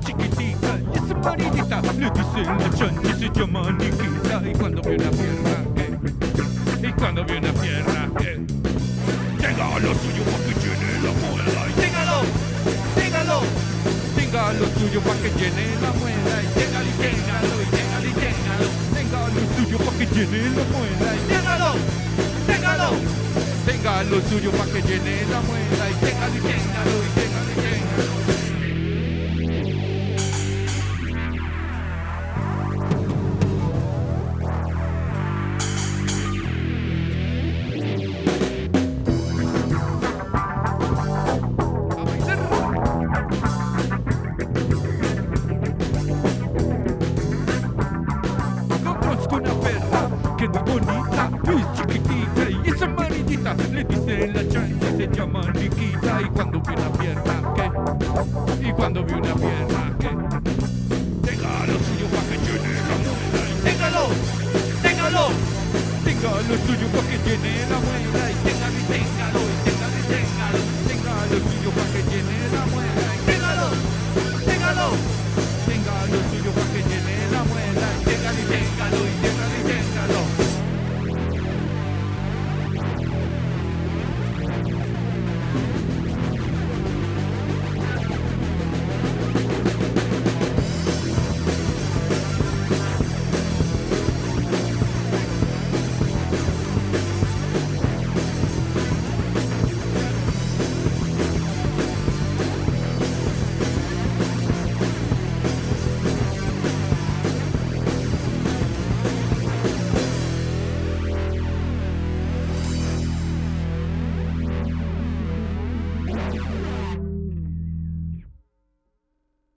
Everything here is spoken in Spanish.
chiquitita y es marinita. Le dicen la chanchi, se llama Nikita. Y cuando ve una eh, y cuando eh, tenga lo suyo pa' que llene la muela. Y téngalo, téngalo, tenga lo suyo pa' que llene la muela. Téngalo, téngalo, téngalo, téngalo. Tenga lo suyo pa' que llene la muela. Téngalo, téngalo. Tenga lo suyo pa' que llene la muela y amarillita. Le dicen la chancha, se llama Nikita. Y cuando vi una pierna, ¿qué? Y cuando vi una pierna, ¿qué? Tenga lo suyo pa' que llene la muela. Téngalo, téngalo, tenga lo suyo pa' que